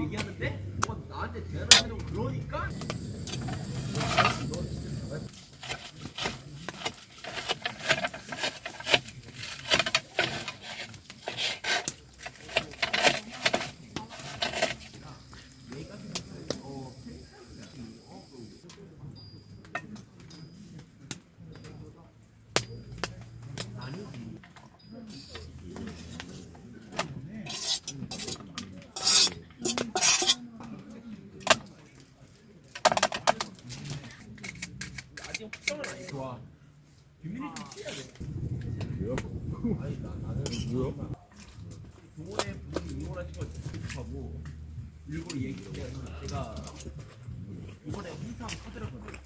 얘기하는데 뭐 나한테 대화를 하려고 그러니까 뭐야? 동호회 분이 응원하신 걸 듣고 일부러 얘기를 해서 제가 이번에 홍삼 사드렸거든요.